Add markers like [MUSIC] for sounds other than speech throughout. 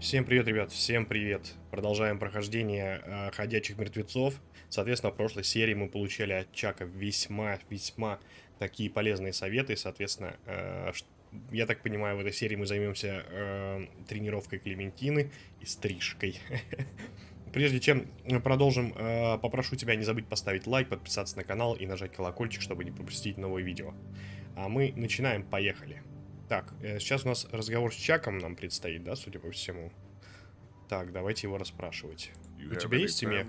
Всем привет, ребят, всем привет. Продолжаем прохождение э, Ходячих Мертвецов. Соответственно, в прошлой серии мы получали от Чака весьма-весьма такие полезные советы. Соответственно, э, я так понимаю, в этой серии мы займемся э, тренировкой Клементины и стрижкой. [LAUGHS] Прежде чем продолжим, э, попрошу тебя не забыть поставить лайк, подписаться на канал и нажать колокольчик, чтобы не пропустить новые видео. А мы начинаем, поехали. Так, э, сейчас у нас разговор с Чаком нам предстоит, да, судя по всему. Так, давайте его расспрашивать. У тебя есть семья?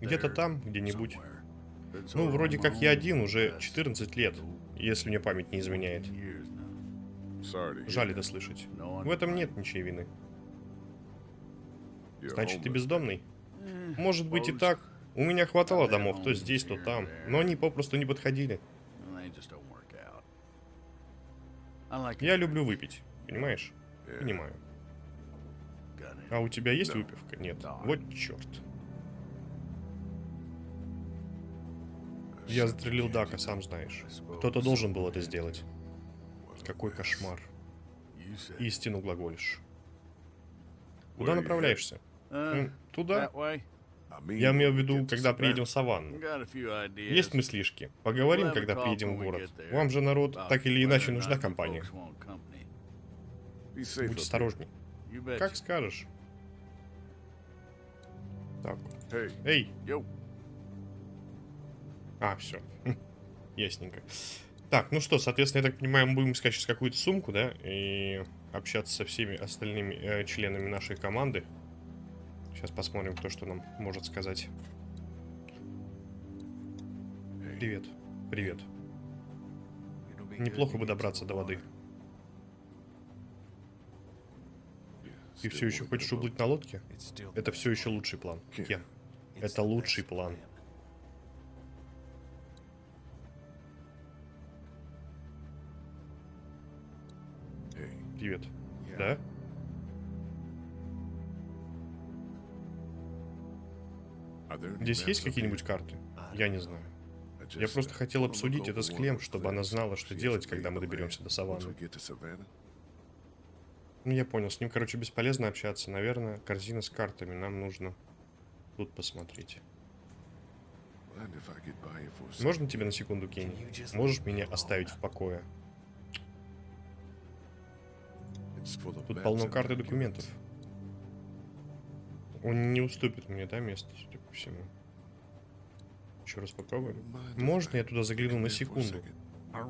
Где-то там, где-нибудь. Ну, вроде как я один уже 14 лет, если мне память не изменяет. Жаль это слышать. В этом нет ничьей вины. Значит, ты бездомный? Может быть и так. У меня хватало домов, то здесь, то там. Но они попросту не подходили. Я люблю выпить, понимаешь? Понимаю. А у тебя есть выпивка? Нет. Вот черт. Я застрелил Дака, сам знаешь. Кто-то должен был это сделать. Какой кошмар. Истину глаголишь. Куда направляешься? Туда? Я имею в виду, когда приедем в саванну. Есть мыслишки? Поговорим, когда приедем в город. Вам же, народ, так или иначе нужна компания. Будь осторожней. Как скажешь. Так. Эй! А, все. [LAUGHS] Ясненько. Так, ну что, соответственно, я так понимаю, мы будем искать сейчас какую-то сумку, да? И общаться со всеми остальными э, членами нашей команды. Сейчас посмотрим, кто что нам может сказать. Привет. Привет. Неплохо бы добраться до воды. Ты все еще хочешь уплыть на лодке? Это все еще лучший план. Кен. Это лучший план. Привет. Да? Здесь есть какие-нибудь карты? Я не знаю. Я просто хотел обсудить это с Клем, чтобы она знала, что делать, когда мы доберемся до саванны. Ну, я понял, с ним, короче, бесполезно общаться. Наверное, корзина с картами. Нам нужно тут посмотреть. Можно тебе на секунду, Кенни? Можешь меня оставить в покое? Тут полно карт и документов. Он не уступит мне, да, место, судя по всему. Еще раз попробуем. Можно я туда загляну на секунду?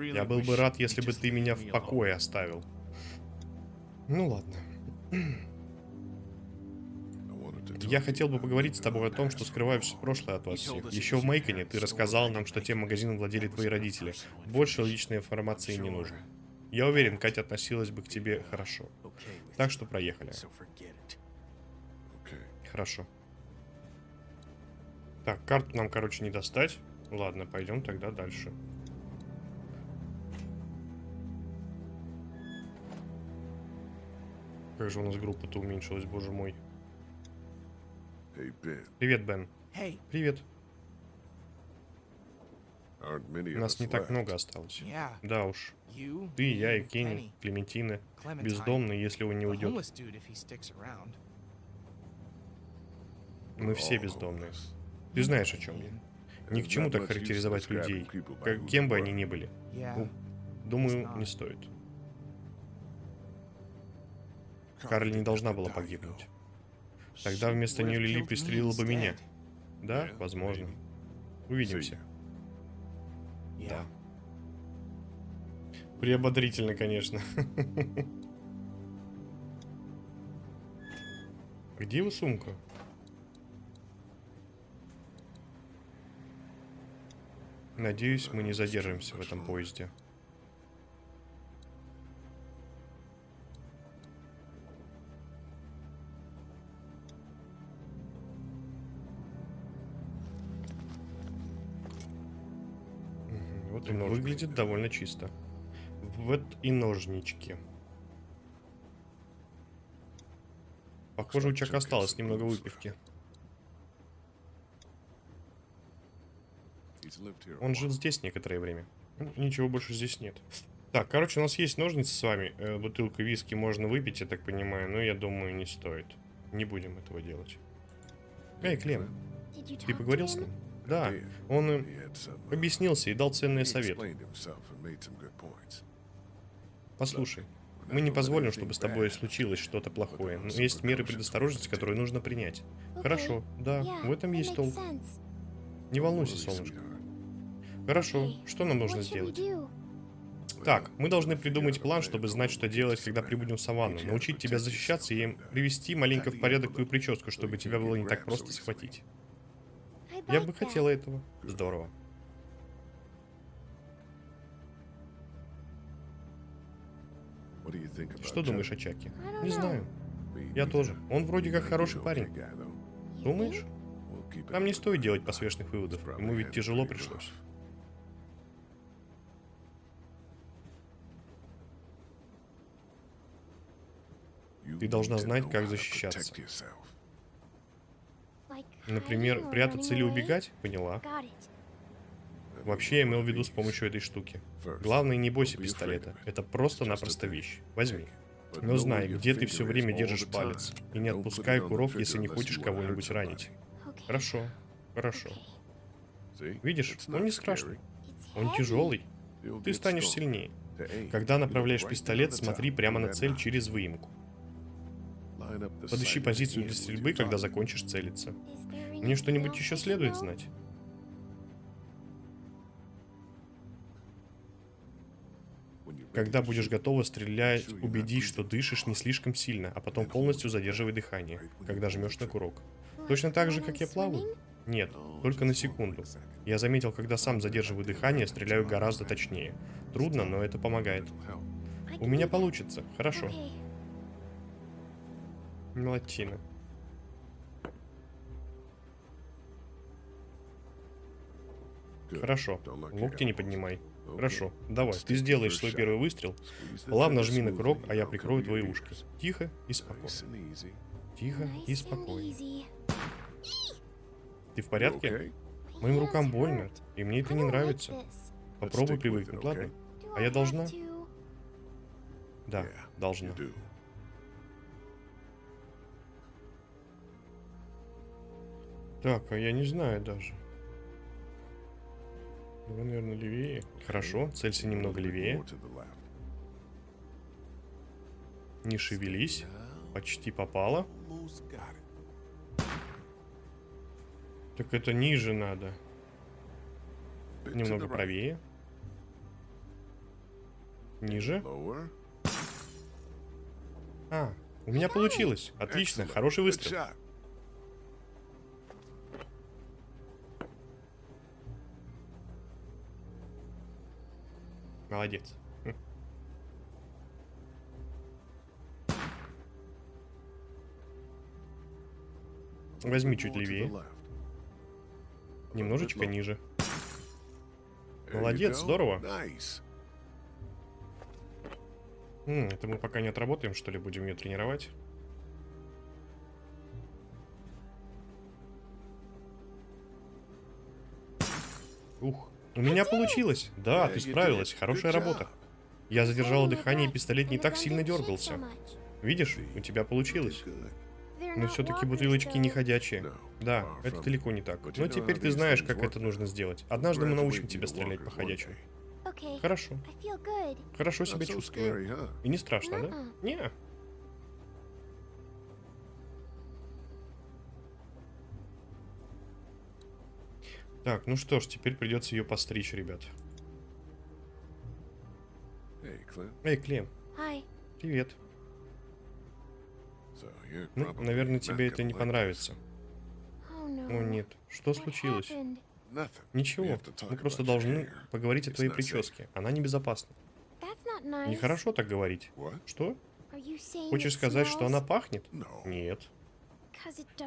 Я был бы рад, если бы ты меня в покое оставил. Ну ладно. Я хотел бы поговорить с тобой о том, что скрываю все прошлое от вас всех. Еще в Мейконе ты рассказал нам, что тем магазином владели твои родители. Больше личной информации не нужно. Я уверен, Катя относилась бы к тебе хорошо. Так что проехали. Хорошо. Так, карту нам, короче, не достать. Ладно, пойдем тогда дальше. Как же у нас группа-то уменьшилась, боже мой. Привет, Бен. Привет. Нас не так много осталось. Да уж. Ты, я и Кенни, Клементина. Бездомный, если он не уйдет. Мы все бездомные. Ты знаешь, о чем я. Ни к чему так характеризовать людей, как, кем бы они ни были. Ну, думаю, не стоит. Карли не должна была погибнуть. Тогда вместо нее Лили пристрелила бы меня. Да, возможно. Увидимся. Да. Приободрительно, конечно. [LAUGHS] Где его сумка? Надеюсь, мы не задержимся в этом поезде. Вот и выглядит довольно чисто. Вот и ножнички. Похоже, у Чака осталось немного выпивки. Он жил здесь некоторое время. Ну, ничего больше здесь нет. Так, короче, у нас есть ножницы с вами. Э, бутылку виски можно выпить, я так понимаю, но я думаю, не стоит. Не будем этого делать. Эй, Клем, ты поговорил с ним? Да, он э, объяснился и дал ценные советы. Послушай, мы не позволим, чтобы с тобой случилось что-то плохое, но есть меры предосторожности, которые нужно принять. Хорошо, да, в этом есть толк. Не волнуйся, солнышко. Хорошо, что нам нужно сделать? Так, мы должны придумать план, чтобы знать, что делать, когда прибудем в саванну, научить тебя защищаться и привести маленько в порядок твою прическу, чтобы тебя было не так просто схватить. Я бы хотела этого. Здорово. Что думаешь о Чаке? Не знаю. Я тоже. Он вроде как хороший парень. Думаешь? Нам не стоит делать поспешных выводов. Ему ведь тяжело пришлось. Ты должна знать, как защищаться. Например, прятаться или убегать? Поняла. Вообще, я имел в виду с помощью этой штуки. Главное, не бойся пистолета. Это просто-напросто вещь. Возьми. Но знай, где ты все время держишь палец. И не отпускай курок, если не хочешь кого-нибудь ранить. Хорошо. Хорошо. Видишь, он не страшный. Он тяжелый. Ты станешь сильнее. Когда направляешь пистолет, смотри прямо на цель через выемку. Подыщи позицию для стрельбы, когда закончишь целиться. Мне что-нибудь еще следует знать? Когда будешь готова стрелять, убедись, что дышишь не слишком сильно, а потом полностью задерживай дыхание, когда жмешь на курок. Точно так же, как я плаваю? Нет, только на секунду. Я заметил, когда сам задерживаю дыхание, стреляю гораздо точнее. Трудно, но это помогает. У меня получится. Хорошо. Молодчина. Хорошо. Локти не поднимай. Хорошо. Давай, ты сделаешь свой первый выстрел. Плавно жми на курок, а я прикрою твои ушки. Тихо и спокойно. Тихо и спокойно. Ты в порядке? Моим рукам больно, и мне это не нравится. Попробуй привыкнуть, ладно? А я должна? Да, должна. Так, а я не знаю даже. Давай, наверное, левее. Хорошо, целься немного левее. Не шевелись. Почти попала. Так это ниже надо. Немного правее. Ниже. А, у меня получилось. Отлично, хороший выстрел. Молодец. Возьми чуть левее. Немножечко ниже. Молодец, здорово. М, это мы пока не отработаем, что ли, будем ее тренировать? Ух, у меня получилось. Да, ты справилась. Хорошая работа. Я задержала дыхание, и пистолет не так сильно дергался. Видишь, у тебя получилось. Но все-таки бутылочки не ходячие. Да, это далеко не так. Но теперь ты знаешь, как это нужно сделать. Однажды мы научим тебя стрелять по ходячим. Okay. Хорошо. Хорошо себя чувствую. И не страшно, да? М-м. Не. Так, ну что ж, теперь придется ее постричь, ребят. Эй, Клем, Hi. привет. Ну, наверное, тебе это не понравится. Oh no. О, нет. Что случилось? Ничего. Мы просто должны поговорить о твоей прическе. Она небезопасна. Nice. Нехорошо так говорить. Что? Хочешь сказать, что она пахнет? Нет.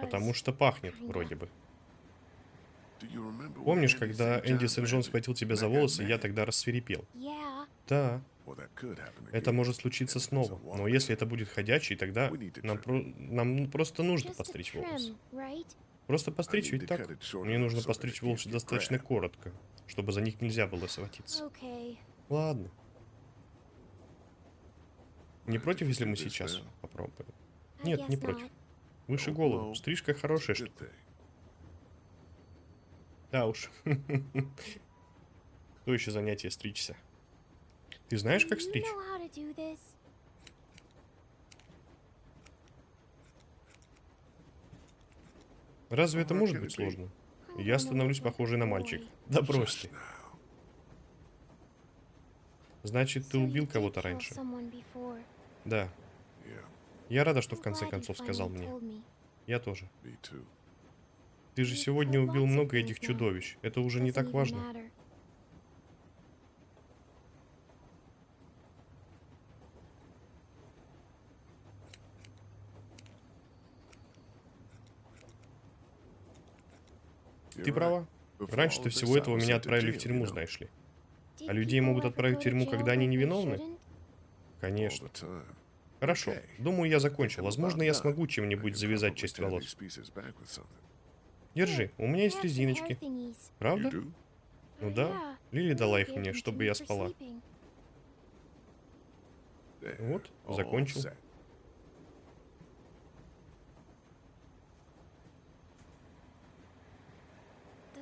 Потому что пахнет, вроде бы. Помнишь, когда Энди Сент-Джон схватил тебя за волосы, я тогда рассверепел? Да, это может случиться снова. Но если это будет ходячий, тогда нам, про- нам просто нужно постричь волосы. Просто постричь ведь так? Мне нужно постричь волосы достаточно коротко, чтобы за них нельзя было схватиться. Ладно. Не против, если мы сейчас попробуем? Нет, не против. Выше голову. Стрижка хорошая штука. Да уж. [LAUGHS] То еще занятие стричься. Ты знаешь, как стричь? Разве это может быть сложно? Я становлюсь похожей на мальчика. Да брось ты. Значит, ты убил кого-то раньше. Да. Я рада, что в конце концов сказал мне. Я тоже. Ты же сегодня убил много этих чудовищ. Это уже не так важно. Ты права. Раньше-то всего этого меня отправили в тюрьму, знаешь ли. А людей могут отправить в тюрьму, когда они невиновны? Конечно. Хорошо. Думаю, я закончил. Возможно, я смогу чем-нибудь завязать часть волос. Держи, у меня есть резиночки. Правда? Ну да. Лили дала их мне, чтобы я спала. Вот, закончил.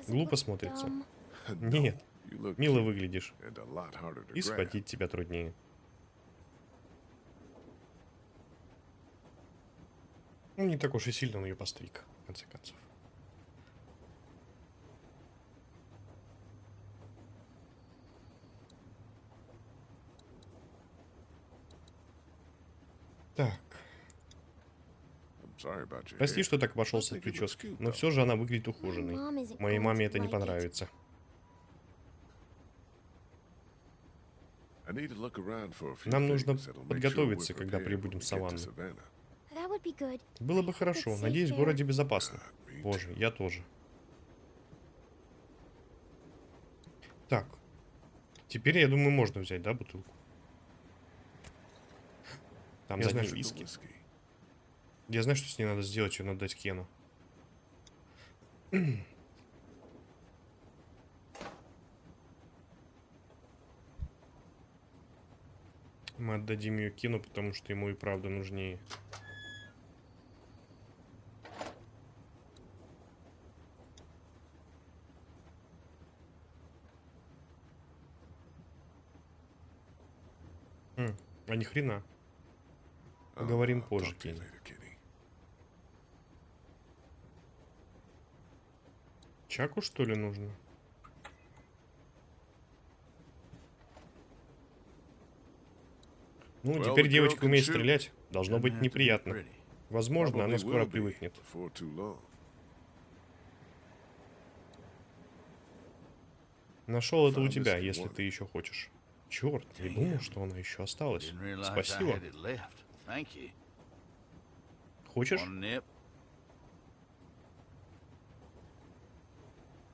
Глупо смотрится. [LAUGHS] Нет, мило выглядишь. И схватить тебя труднее. Ну, не так уж и сильно он ее постриг, в конце концов. Так. Прости, что так обошелся в прическе, но все же она выглядит ухоженной. Моей маме это не понравится. Нам нужно подготовиться, когда прибудем в саванну. Было бы хорошо. Надеюсь, в городе безопасно. Боже, я тоже. Так. Теперь, я думаю, можно взять, да, бутылку? Там я знаю, виски. Я знаю, что с ней надо сделать, ее надо дать Кену. Мы отдадим ее Кену, потому что ему и правда нужнее. А ни хрена. Поговорим позже, Кенни. Чаку, что ли, нужно? Ну, теперь девочка умеет стрелять. Должно быть неприятно. Возможно, она скоро привыкнет. Нашел это у тебя, если ты еще хочешь. Черт, не думал, что она еще осталась. Спасибо. Хочешь?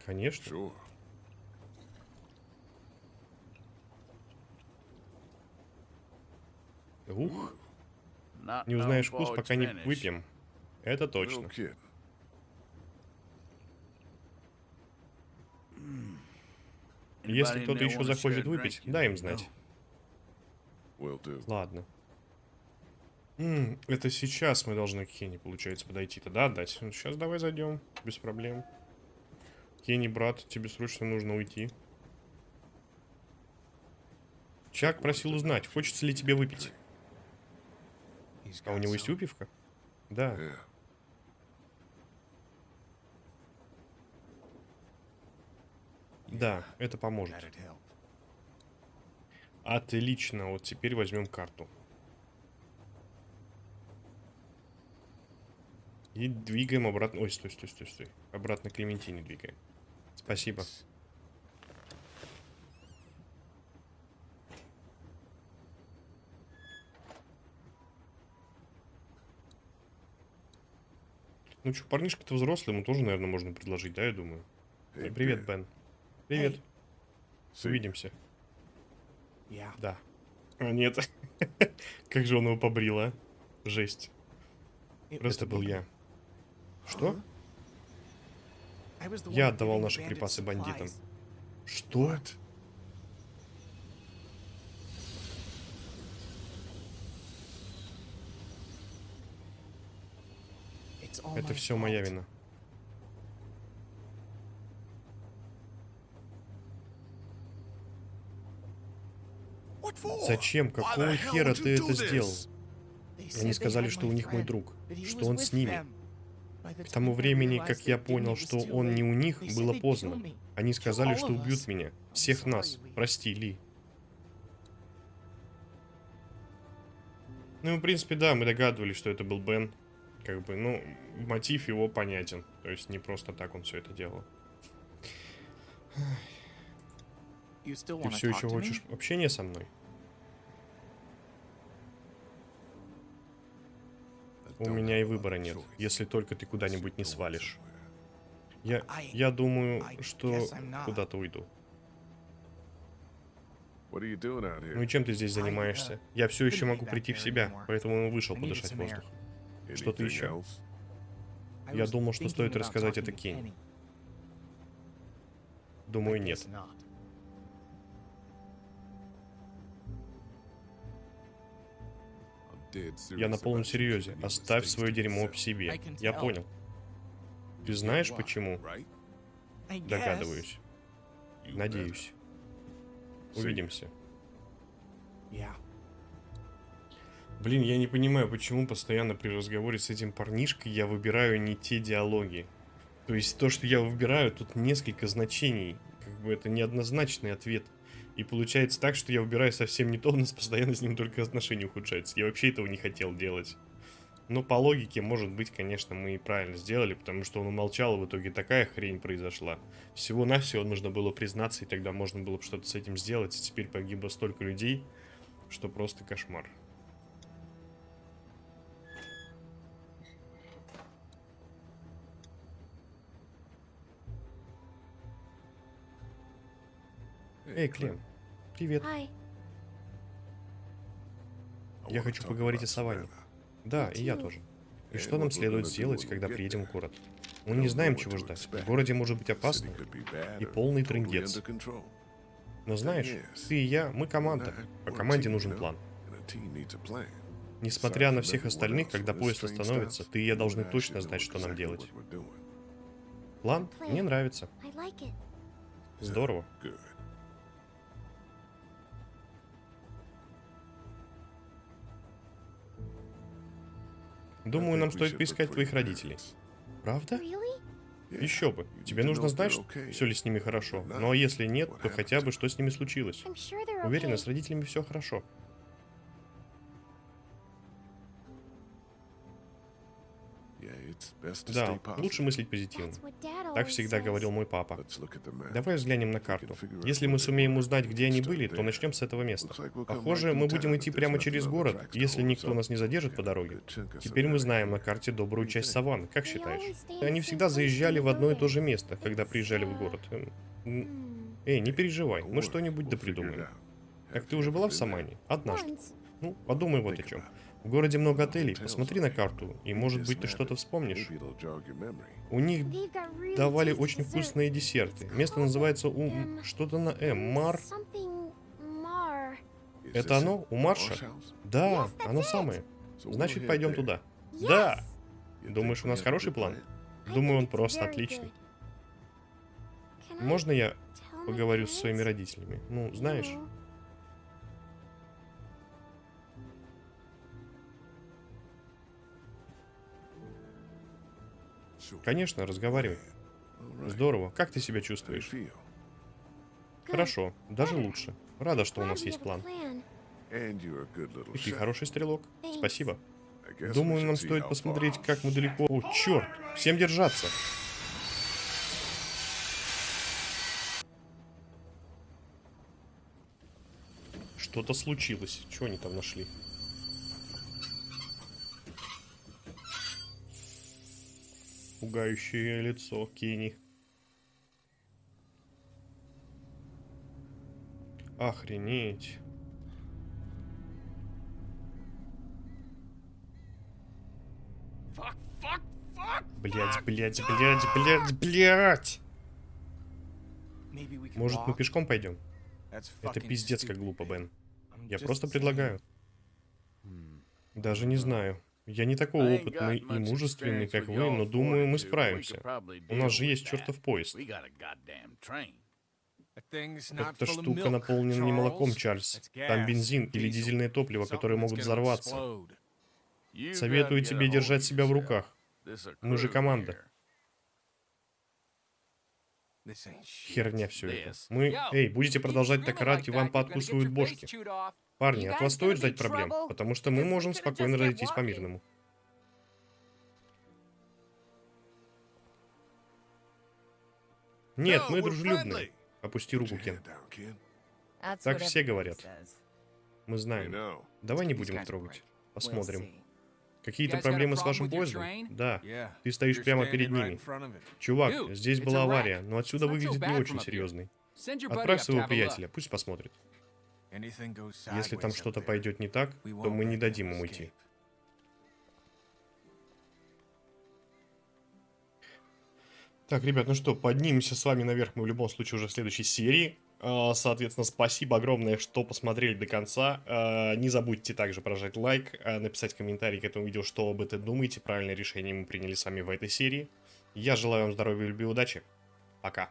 Конечно. Ух. Не узнаешь вкус, пока не выпьем. Это точно. Если кто-то еще захочет выпить, дай им знать. Ладно. М -м, это сейчас мы должны к Кенни, получается, подойти-то, да, отдать? Ну, сейчас давай зайдем, без проблем. Кенни, брат, тебе срочно нужно уйти. Чак просил узнать, хочется ли тебе выпить. А у него есть выпивка? Да. Да, это поможет. Отлично, вот теперь возьмем карту. И двигаем обратно. Ой, стой, стой, стой, стой. Обратно к Клементине двигаем. Спасибо. Ну что, парнишка-то взрослый, ему тоже, наверное, можно предложить, да, я думаю. Hey, привет, Бен. Привет. Hey. Увидимся. Yeah. Да. А, нет. [LAUGHS] как же он его побрил, а? Жесть. Просто был я. Что? Я отдавал наши припасы бандитам. Что? Это все моя вина. Зачем? Какого хера ты это сделал? Они сказали, что у них мой друг, что он с ними. К тому времени, как я понял, что он не у них, было поздно. Они сказали, что убьют меня. Всех нас. Прости, Ли. Ну, в принципе, да, мы догадывались, что это был Бен. Как бы, ну, мотив его понятен. То есть не просто так он все это делал. Ты все еще хочешь общения со мной? У меня и выбора нет, если только ты куда-нибудь не свалишь. Я, я думаю, что куда-то уйду. Ну и чем ты здесь занимаешься? Я все еще могу прийти в себя, поэтому вышел подышать воздух. Что-то еще? Я думал, что стоит рассказать это Кенни. Думаю, нет. Я на полном серьезе. Оставь свое дерьмо в себе. Я понял. Ты знаешь почему? Догадываюсь. Надеюсь. Увидимся. Блин, я не понимаю, почему постоянно при разговоре с этим парнишкой я выбираю не те диалоги. То есть то, что я выбираю, тут несколько значений. Как бы это неоднозначный ответ. И получается так, что я выбираю совсем не то, у нас постоянно с ним только отношения ухудшаются. Я вообще этого не хотел делать. Но по логике, может быть, конечно, мы и правильно сделали, потому что он умолчал, и в итоге такая хрень произошла. Всего-навсего нужно было признаться, и тогда можно было бы что-то с этим сделать, и теперь погибло столько людей, что просто кошмар. Эй, Клем, привет. Hi. Я хочу поговорить о саванне. Да, и я тоже. И что нам следует сделать, когда приедем в город? Мы не знаем, чего ждать. В городе может быть опасно и полный трындец. Но знаешь, ты и я, мы команда, а команде нужен план. Несмотря на всех остальных, когда поезд остановится, ты и я должны точно знать, что нам делать. План? Мне нравится. Здорово. Думаю, нам стоит поискать твоих родителей. Правда? Еще бы. Тебе нужно знать, все ли с ними хорошо. Ну а если нет, то хотя бы что с ними случилось. Уверена, с родителями все хорошо. Да, лучше мыслить позитивно. Так всегда говорил мой папа. Давай взглянем на карту. Если мы сумеем узнать, где они были, то начнем с этого места. Похоже, мы будем идти прямо через город, если никто нас не задержит по дороге. Теперь мы знаем на карте добрую часть саванны. Как считаешь? Они всегда заезжали в одно и то же место, когда приезжали в город. Hmm. Эй, не переживай, мы что-нибудь допридумаем. Так ты уже была в Самане? Однажды. Ну, подумай вот о чем. В городе много отелей, посмотри на карту, и может быть ты что-то вспомнишь. У них давали очень вкусные десерты. Место называется у... Что-то на М. Мар? Это оно? У Марша? Да, оно самое. Значит, пойдем туда. Да! Думаешь, у нас хороший план? Думаю, он просто отличный. Можно я поговорю с parents? своими родителями? Ну, знаешь, конечно, разговаривай. Здорово. Как ты себя чувствуешь? Хорошо, даже лучше. Рада, что у нас есть план. И ты хороший стрелок. Спасибо. Думаю, нам стоит посмотреть, как мы далеко... О, черт! Всем держаться! Что-то случилось. Чего они там нашли? Пугающее лицо Кенни. Охренеть. Блять, блять, блять, блять, блять! Может, мы пешком пойдем? Это пиздец как глупо, Бен. Я просто предлагаю. Даже не знаю. Я не такой опытный и мужественный, как вы, но думаю, мы справимся. У нас же есть чертов поезд. Эта штука наполнена не молоком, Чарльз. Там бензин или дизельное топливо, которые могут взорваться. Советую тебе держать себя в руках. Мы же команда. Херня все это. Мы... Эй, будете продолжать так орать, и вам пооткусывают бошки. Парни, от вас стоит ждать проблем, потому что мы можем спокойно разойтись по-мирному. Нет, мы дружелюбные. Опусти руку, Кен. Так все говорят. Мы знаем. Давай не будем их трогать. Посмотрим. Какие-то проблемы с вашим поездом? Да. Ты стоишь прямо перед ними. Чувак, здесь была авария, но отсюда выглядит не очень серьезный. Отправь своего приятеля, пусть посмотрит. Если там что-то пойдет не так, то мы не дадим им уйти. Так, ребят, ну что, поднимемся с вами наверх мы в любом случае уже в следующей серии. А, Соответственно, спасибо огромное, что посмотрели до конца. А, Не забудьте также прожать лайк, а, написать комментарий к этому видео, что об этом думаете, правильное решение мы приняли с вами в этой серии. Я желаю вам здоровья, любви и удачи. Пока.